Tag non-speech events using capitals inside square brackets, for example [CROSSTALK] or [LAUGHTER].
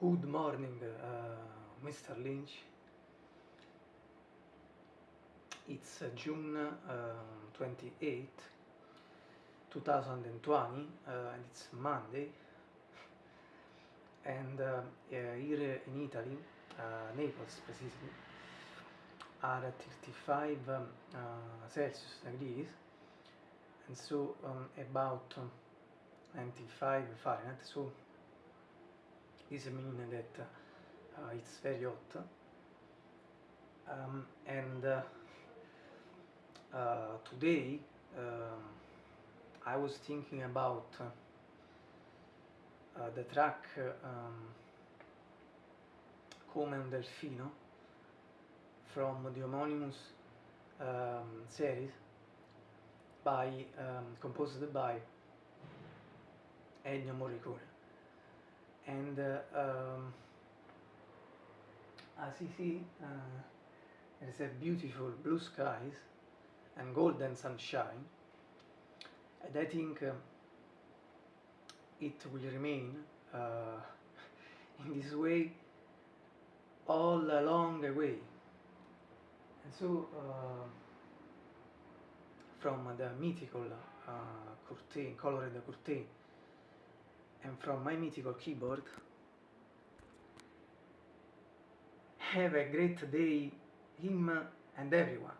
Good morning, uh, Mr. Lynch. It's uh, June uh, 28, 2020, uh, and it's Monday. And uh, here in Italy, Naples specifically, are at 35 um, Celsius degrees, and so um, about 95 Fahrenheit. So Ismene that uh, it's very hot. Um, and uh, uh, today um, I was thinking about uh, the track um, Come un Delfino from the homonymous um, series by, um, composed by Ennio Morricone and um, ah, as you see Assisi uh, there's a beautiful blue skies and golden sunshine. And I think uh, it will remain uh, [LAUGHS] in this way all along the way. And so uh, from the mythical uh, curtain, colored curtain and from my mythical keyboard have a great day him and everyone